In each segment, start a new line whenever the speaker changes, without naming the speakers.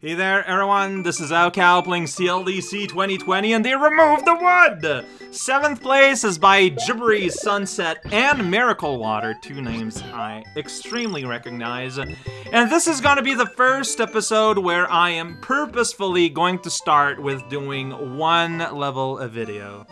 Hey there, everyone. This is raocow playing CLDC 2020, and they removed the wood! Seventh place is by Gibbery Sunset and Miracle Water, two names I extremely recognize. And this is gonna be the first episode where I am purposefully going to start with doing one level of video.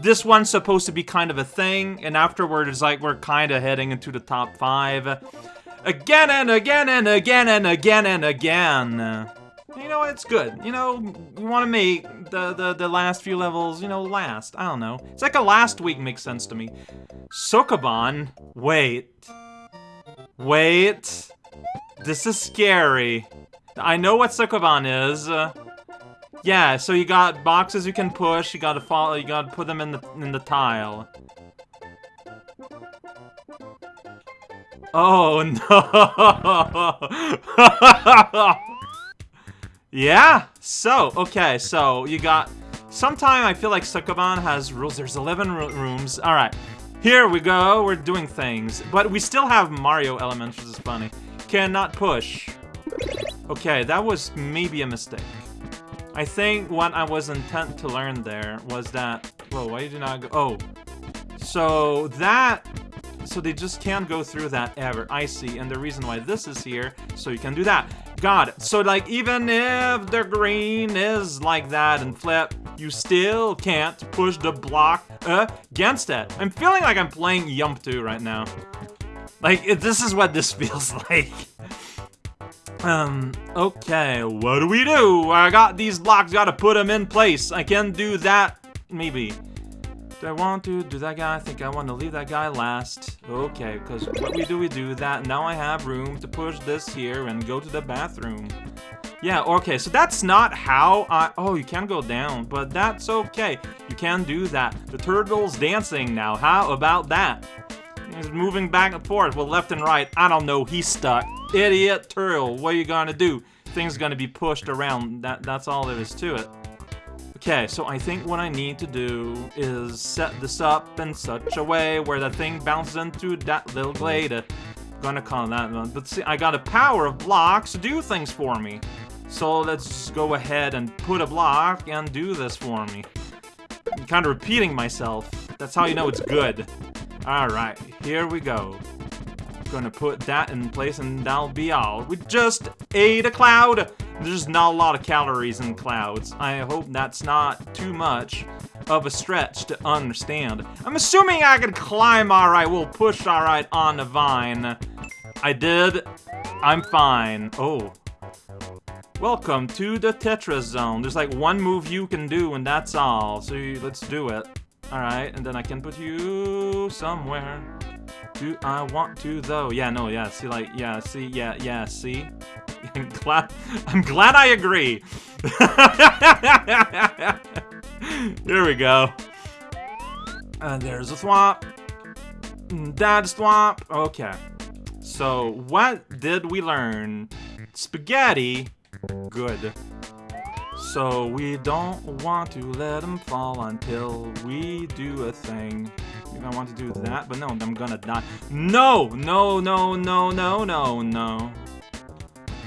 This one's supposed to be kind of a thing, and afterward it's like we're kind of heading into the top five. Again and again and again and again and again. You know, it's good. You know, you want to make the, the, the last few levels, you know, last. I don't know. It's like a last week makes sense to me. Sokoban? Wait. Wait. This is scary. I know what Sokoban is. Uh, yeah, so you got boxes you can push, you gotta follow, you gotta put them in the, in the tile. Oh no! Yeah, so, okay, so you got... Sometime I feel like Sokoban has rules. There's 11 rooms. Alright, here we go. We're doing things. But we still have Mario elements, which is funny. Cannot push. Okay, that was maybe a mistake. I think what I was intent to learn there was that... Whoa, why did you not go... Oh. So that... So they just can't go through that ever. I see. And the reason why this is here, so you can do that. Got it. So, like, even if the green is like that and flip, you still can't push the block against it. I'm feeling like I'm playing Yump 2 right now. Like, this is what this feels like. Um, okay, what do we do? I got these blocks, gotta put them in place. I can do that, maybe. Do I want to do that guy? I think I want to leave that guy last. Okay, because what we do, we do that. Now I have room to push this here and go to the bathroom. Yeah, okay, so that's not how I... Oh, you can go down, but that's okay. You can do that. The turtle's dancing now. How about that? He's moving back and forth, well, left and right. I don't know, he's stuck. Idiot turtle, what are you gonna do? Thing's gonna be pushed around. That That's all there is to it. Okay, so I think what I need to do is set this up in such a way where the thing bounces into that little glade. I'm gonna call that one. But see, I got a power of blocks to do things for me. So let's go ahead and put a block and do this for me. I'm kind of repeating myself. That's how you know it's good. Alright, here we go. Gonna put that in place and that'll be all. We just ate a cloud! There's not a lot of calories in clouds. I hope that's not too much of a stretch to understand. I'm assuming I can climb alright, we'll push alright on the vine. I did. I'm fine. Oh. Welcome to the Tetris Zone. There's like one move you can do and that's all. So let's do it. Alright, and then I can put you somewhere. Do I want to though? Yeah, no, yeah, see like, yeah, see, yeah, yeah, see? I'm glad, I'm glad I agree. Here we go. And there's a swamp. Mm, That's swamp. Okay. So, what did we learn? Spaghetti. Good. So, we don't want to let them fall until we do a thing. I want to do that, but no, I'm gonna die. No! No, no, no, no, no, no.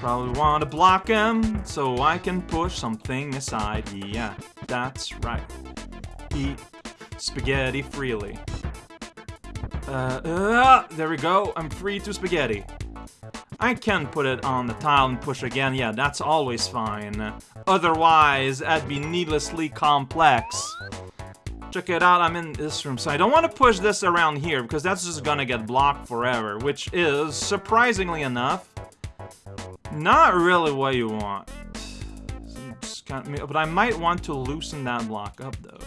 Probably want to block him so I can push something aside. Yeah, that's right. Eat spaghetti freely. Uh, uh, there we go. I'm free to spaghetti. I can put it on the tile and push again. Yeah, that's always fine. Otherwise, that'd be needlessly complex. Check it out, I'm in this room. So I don't want to push this around here because that's just gonna get blocked forever, which is, surprisingly enough, not really what you want. Kind of, but I might want to loosen that block up, though.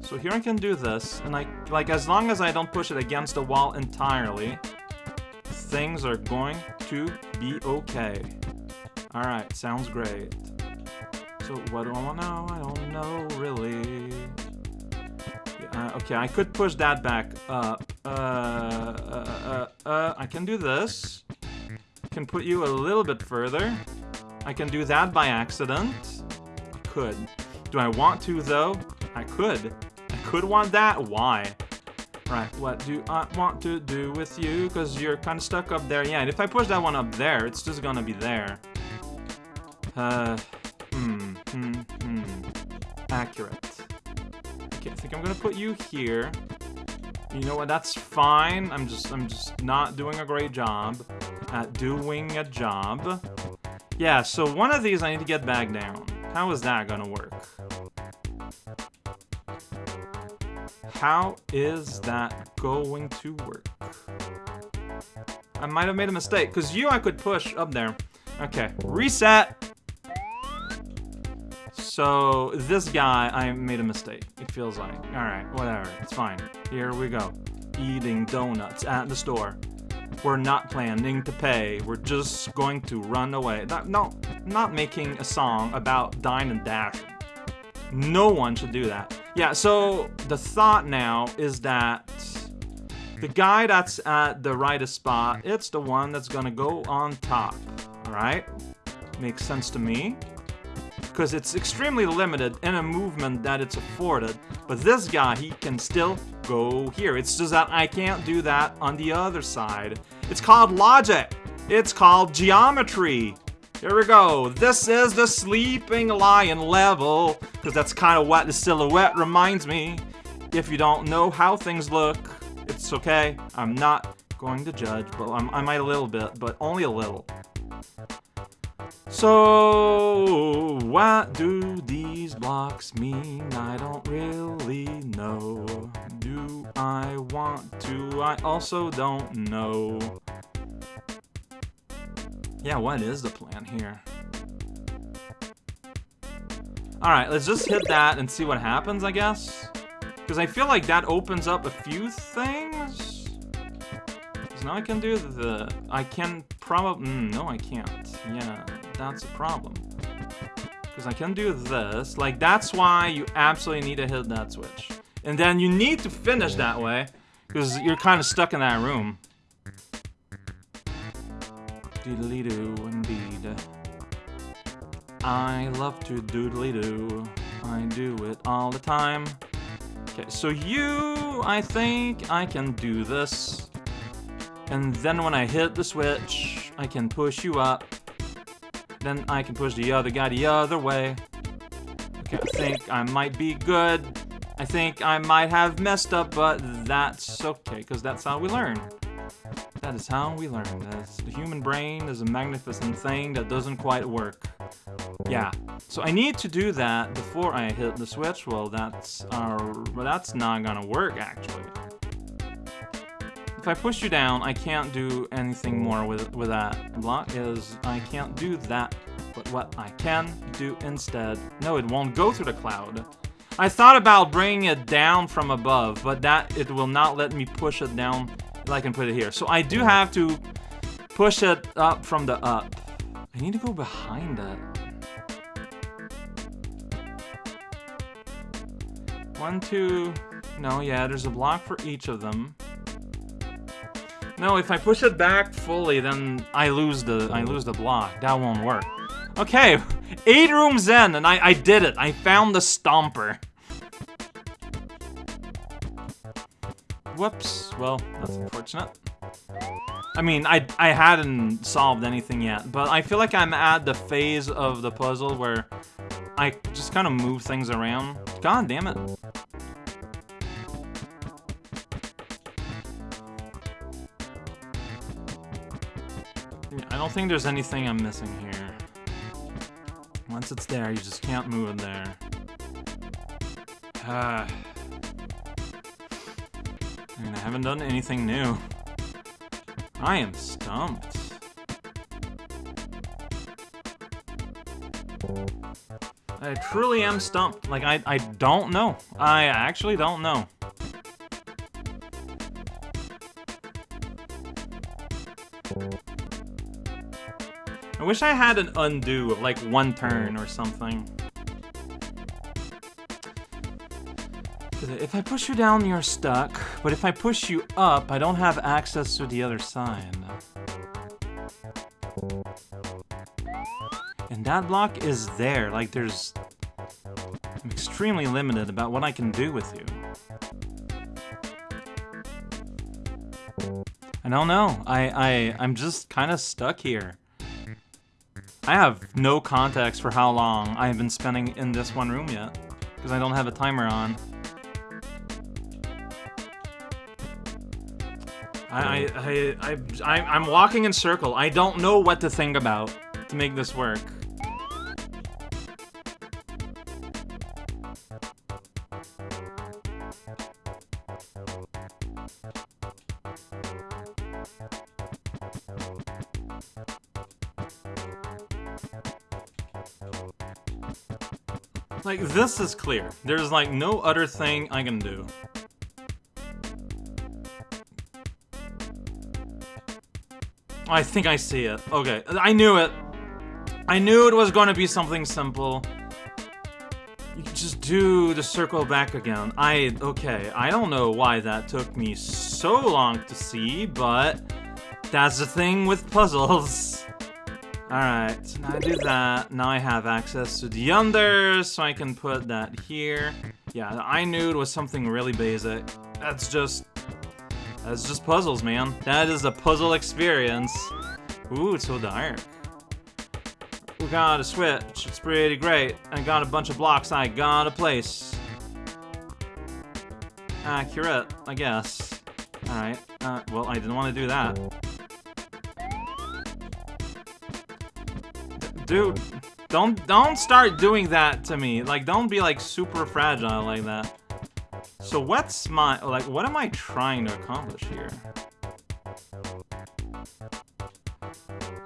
So here I can do this, and I, like, as long as I don't push it against the wall entirely, things are going to be okay. Alright, sounds great. So what do I want now? I don't know, really. Uh, okay, I could push that back up. Uh, uh, uh, uh, I can do this can put you a little bit further. I can do that by accident. I could. Do I want to, though? I could. I could want that. Why? Right, what do I want to do with you? Because you're kind of stuck up there. Yeah, and if I push that one up there, it's just gonna be there. Uh, hmm, hmm, hmm. Accurate. Okay, I think I'm gonna put you here. You know what? That's fine. I'm just, I'm just not doing a great job at doing a job. Yeah, so one of these I need to get back down. How is that gonna work? How is that going to work? I might have made a mistake, because you I could push up there. Okay, reset! So, this guy, I made a mistake, it feels like. Alright, whatever, it's fine. Here we go. Eating donuts at the store. We're not planning to pay, we're just going to run away. Not, no, not making a song about dine and dash. No one should do that. Yeah, so the thought now is that the guy that's at the rightest spot, it's the one that's gonna go on top, alright? Makes sense to me because it's extremely limited in a movement that it's afforded. But this guy, he can still go here. It's just that I can't do that on the other side. It's called logic. It's called geometry. Here we go. This is the sleeping lion level, because that's kind of what the silhouette reminds me. If you don't know how things look, it's okay. I'm not going to judge, but I'm, I might a little bit, but only a little. So, what do these blocks mean? I don't really know. Do I want to? I also don't know. Yeah, what is the plan here? Alright, let's just hit that and see what happens, I guess. Because I feel like that opens up a few things. Because now I can do the... I can probably... Mm, no, I can't. Yeah, that's a problem. Because I can do this. Like, that's why you absolutely need to hit that switch. And then you need to finish that way. Because you're kind of stuck in that room. Doodly doo, indeed. I love to doodly doo. I do it all the time. Okay, so you, I think I can do this. And then when I hit the switch, I can push you up. Then I can push the other guy the other way. Okay, I think I might be good. I think I might have messed up, but that's okay, because that's how we learn. That is how we learn. That's, the human brain is a magnificent thing that doesn't quite work. Yeah, so I need to do that before I hit the switch. Well, that's uh, well, that's not gonna work actually. If I push you down, I can't do anything more with with that block. Is I can't do that. But what I can do instead, no, it won't go through the cloud. I thought about bringing it down from above, but that it will not let me push it down I can put it here. So I do have to push it up from the up. I need to go behind it. One, two... No, yeah, there's a block for each of them. No, if I push it back fully, then I lose the I lose the block. That won't work. Okay, eight rooms in, and I, I did it. I found the stomper. Whoops. Well, that's unfortunate. I mean, I, I hadn't solved anything yet, but I feel like I'm at the phase of the puzzle where I just kind of move things around. God damn it. I don't think there's anything I'm missing here. Once it's there, you just can't move it there. Ah. I I haven't done anything new. I am stumped. I truly am stumped. Like, I, I don't know. I actually don't know. Wish I had an undo of like one turn or something. If I push you down, you're stuck. But if I push you up, I don't have access to the other side. And that block is there. Like, there's... I'm extremely limited about what I can do with you. I don't know. I, I, I'm just kind of stuck here. I have no context for how long I have been spending in this one room yet. Because I don't have a timer on. I, I, I, I, I'm walking in circle. I don't know what to think about to make this work. Like, this is clear. There's, like, no other thing I can do. I think I see it. Okay, I knew it. I knew it was going to be something simple. You can just do the circle back again. I, okay, I don't know why that took me so long to see, but that's the thing with puzzles. Alright, now I do that. Now I have access to the under, so I can put that here. Yeah, I knew it was something really basic. That's just that's just puzzles, man. That is a puzzle experience. Ooh, it's so dark. We got a switch. It's pretty great. I got a bunch of blocks I gotta place. Accurate, I guess. Alright. Uh, well, I didn't want to do that. Dude, don't don't start doing that to me. Like, don't be like super fragile like that. So what's my, like, what am I trying to accomplish here?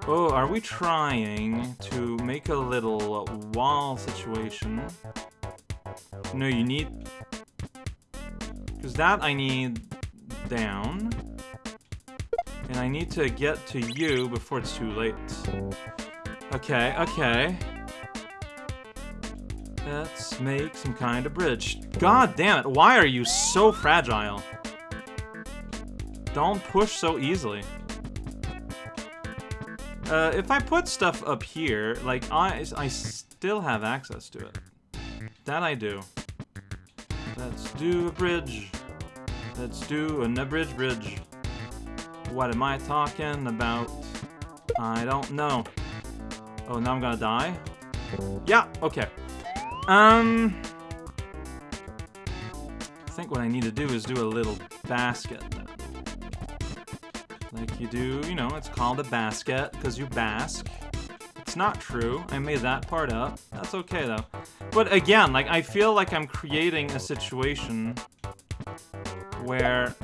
Oh, are we trying to make a little wall situation? No, you need... Because that I need down. And I need to get to you before it's too late. Okay, okay. Let's make some kind of bridge. God damn it, why are you so fragile? Don't push so easily. Uh, if I put stuff up here, like, I, I still have access to it. That I do. Let's do a bridge. Let's do an bridge bridge. What am I talking about? I don't know. Oh, now I'm gonna die? Yeah, okay. Um... I think what I need to do is do a little basket. Like you do, you know, it's called a basket because you bask. It's not true. I made that part up. That's okay, though. But again, like, I feel like I'm creating a situation where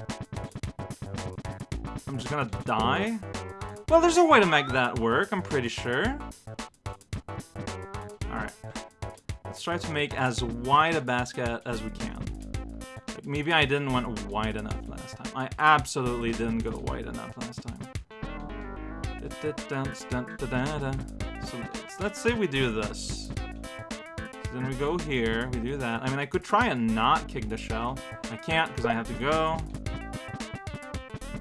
I'm just gonna die. Well, there's a way to make that work, I'm pretty sure. Let's try to make as wide a basket as we can. Like, maybe I didn't went wide enough last time. I absolutely didn't go wide enough last time. So let's say we do this. So then we go here, we do that. I mean, I could try and not kick the shell. I can't because I have to go.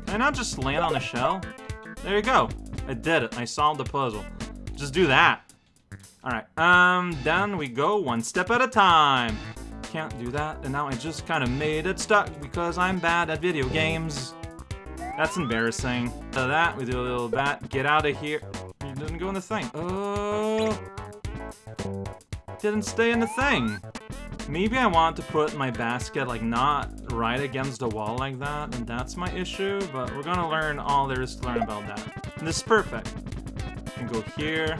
Can I not just land on the shell? There you go. I did it. I solved the puzzle. Just do that. Alright, um, then we go one step at a time. Can't do that, and now I just kind of made it stuck because I'm bad at video games. That's embarrassing. That, we do a little bat. Get out of here. You didn't go in the thing. Oh. Didn't stay in the thing. Maybe I want to put my basket, like, not right against the wall like that, and that's my issue, but we're gonna learn all there is to learn about that. And this is perfect. I can go here,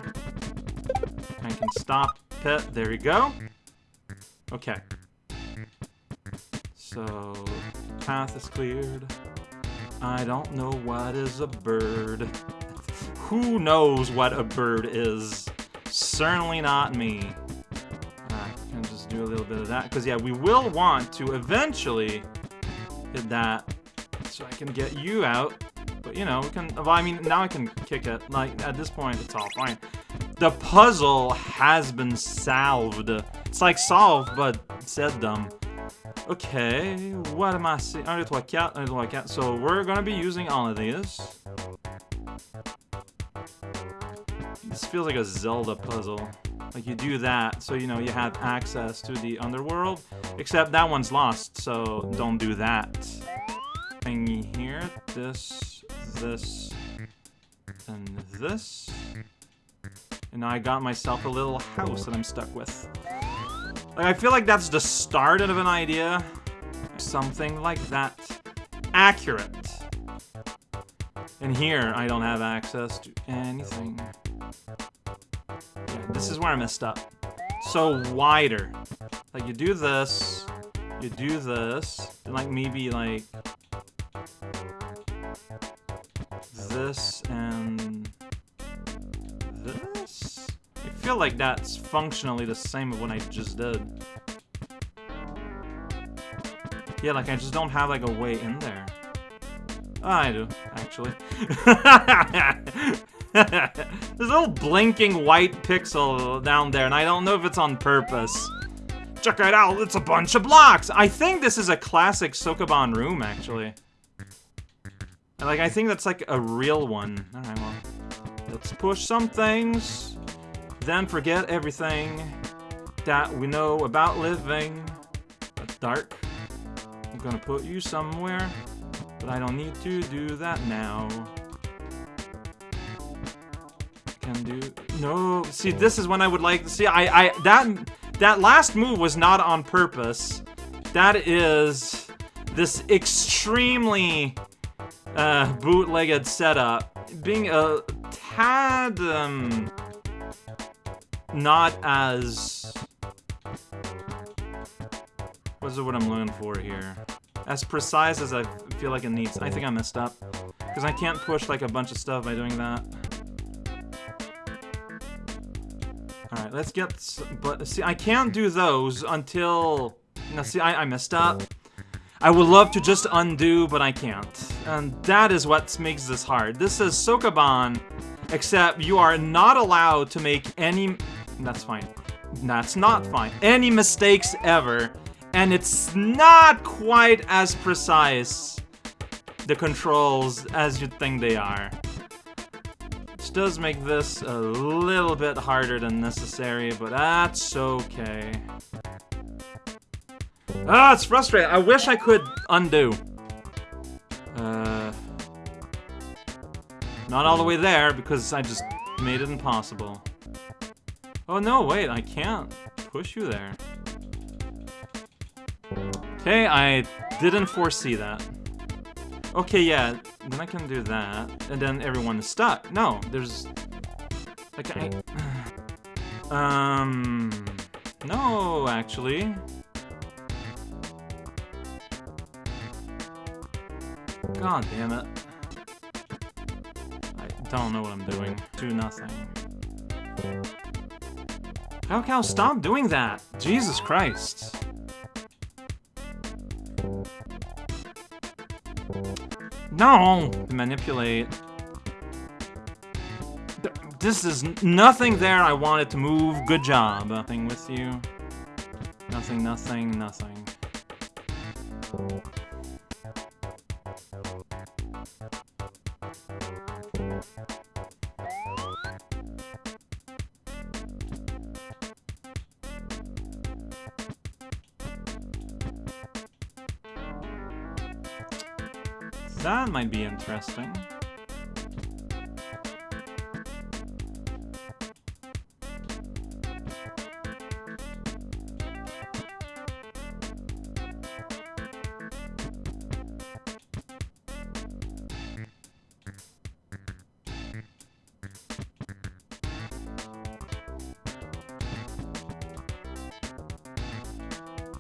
I can stop pit. There we go. Okay. So, path is cleared. I don't know what is a bird. Who knows what a bird is? Certainly not me. I can just do a little bit of that. Because, yeah, we will want to eventually hit that so I can get you out. But, you know, we can... Well, I mean, now I can kick it. Like, at this point, it's all fine. The puzzle has been solved. It's like solved, but said dumb. Okay, what am I seeing? 1, 2, 3, 4, 1, 2, 3, 4. So we're gonna be using all of these. This feels like a Zelda puzzle. Like you do that, so you know you have access to the underworld. Except that one's lost, so don't do that. Thing here, this, this, and this. And now I got myself a little house that I'm stuck with. Like, I feel like that's the start of an idea. Something like that. Accurate. And here, I don't have access to anything. Yeah, this is where I messed up. So wider. Like, you do this, you do this, and like maybe like feel like that's functionally the same of what I just did. Yeah, like I just don't have like a way in there. Oh, I do, actually. There's a little blinking white pixel down there, and I don't know if it's on purpose. Check it out, it's a bunch of blocks! I think this is a classic Sokoban room, actually. Like, I think that's like a real one. Alright, well. Let's push some things. Then forget everything that we know about living. That's dark. I'm gonna put you somewhere. But I don't need to do that now. Can do... No, see, this is when I would like... To see, I... I that, that last move was not on purpose. That is this extremely uh, bootlegged setup being a tad, um, not as... What's what I'm looking for here? As precise as I feel like it needs. I think I messed up. Because I can't push, like, a bunch of stuff by doing that. Alright, let's get... But, see, I can't do those until... Now, see, I, I messed up. I would love to just undo, but I can't. And that is what makes this hard. This is Sokoban, except you are not allowed to make any... That's fine. That's not fine. Any mistakes ever. And it's not quite as precise, the controls, as you'd think they are. Which does make this a little bit harder than necessary, but that's okay. Ah, it's frustrating. I wish I could undo. Uh, not all the way there, because I just made it impossible. Oh no, wait, I can't push you there. Okay, I didn't foresee that. Okay, yeah, then I can do that, and then everyone is stuck. No, there's... Like, I... Um... No, actually. God damn it. I don't know what I'm doing. Do nothing. Can I stop doing that? Jesus Christ. No! Manipulate. This is nothing there I wanted to move. Good job. Nothing with you. Nothing, nothing, nothing. Interesting.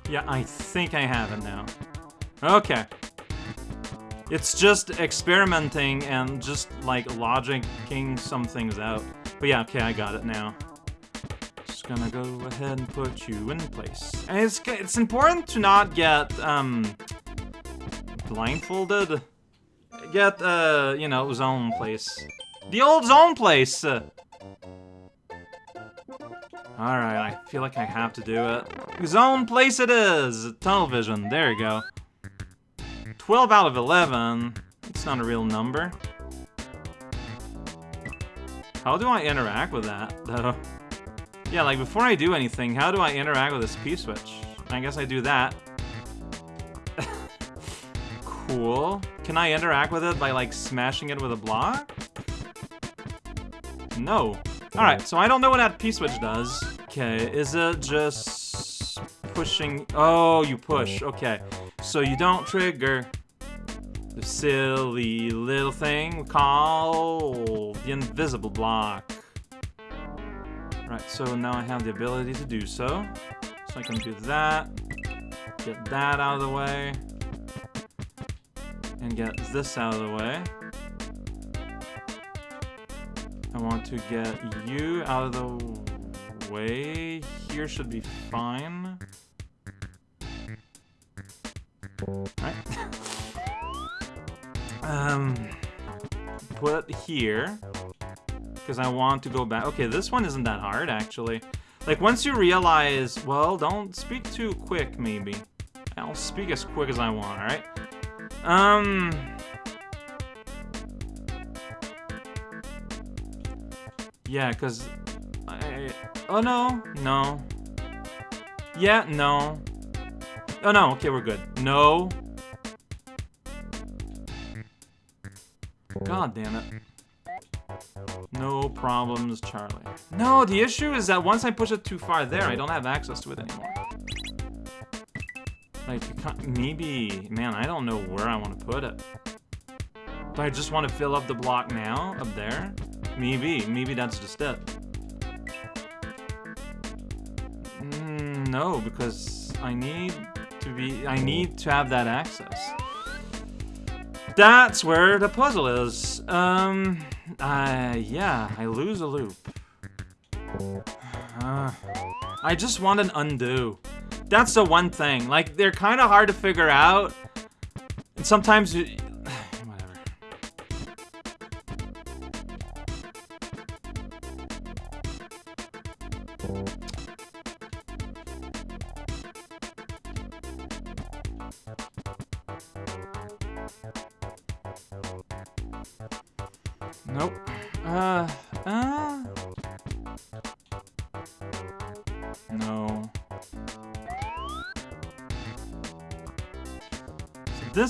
Yeah, I think I have it now. Okay. It's just experimenting and just, like, logicking some things out. But yeah, okay, I got it now. Just gonna go ahead and put you in place. And it's, it's important to not get, um, blindfolded. Get, uh, you know, zone place. The old zone place! Alright, I feel like I have to do it. Zone place it is! Tunnel vision, there you go. 12 out of 11. It's not a real number. How do I interact with that, though? Yeah, like, before I do anything, how do I interact with this P-switch? I guess I do that. cool. Can I interact with it by, like, smashing it with a block? No. Alright, so I don't know what that P-switch does. Okay, is it just pushing... Oh, you push. Okay, so you don't trigger the silly little thing we call the invisible block. Right, so now I have the ability to do so. So I can do that, get that out of the way, and get this out of the way. I want to get you out of the way. Here should be fine. Right. um, put here. Because I want to go back. Okay, this one isn't that hard, actually. Like, once you realize, well, don't speak too quick, maybe. I'll speak as quick as I want, alright? Um... Yeah, because... I... Oh, no. No. Yeah, no. Oh, no. Okay, we're good. No. God damn it. No problems, Charlie. No, the issue is that once I push it too far there, I don't have access to it anymore. Like, maybe... Man, I don't know where I want to put it. Do I just want to fill up the block now? Up there? Maybe. Maybe that's just it. Mm, no, because I need to be... I need to have that access. That's where the puzzle is. Um... Uh, yeah, I lose a loop. Uh, I just want an undo. That's the one thing. Like, they're kind of hard to figure out. And sometimes...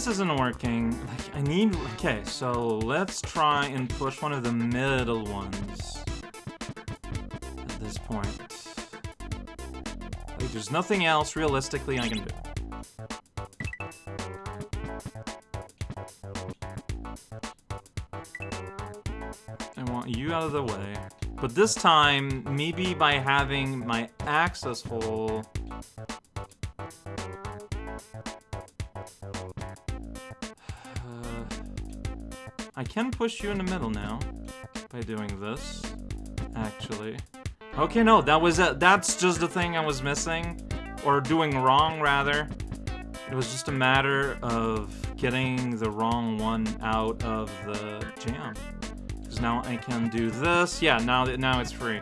this isn't working. Like, I need... Okay, so let's try and push one of the middle ones. At this point. Like, there's nothing else, realistically, I can do. I want you out of the way. But this time, maybe by having my access hole... I can push you in the middle now by doing this, actually. Okay, no, that was it. That's just the thing I was missing, or doing wrong, rather. It was just a matter of getting the wrong one out of the jam Because now I can do this. Yeah, now now it's free.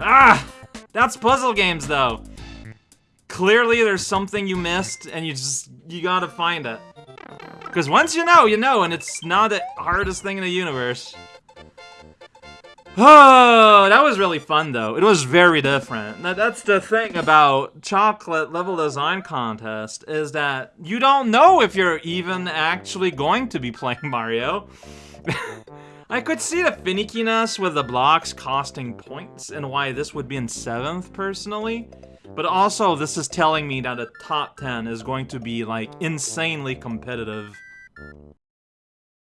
Ah! That's puzzle games, though. Clearly, there's something you missed, and you just, you gotta find it. Because once you know, you know, and it's not the hardest thing in the universe. Oh, that was really fun, though. It was very different. That's the thing about Chocolate Level Design Contest, is that you don't know if you're even actually going to be playing Mario. I could see the finickiness with the blocks costing points and why this would be in 7th, personally. But also, this is telling me that the top 10 is going to be, like, insanely competitive.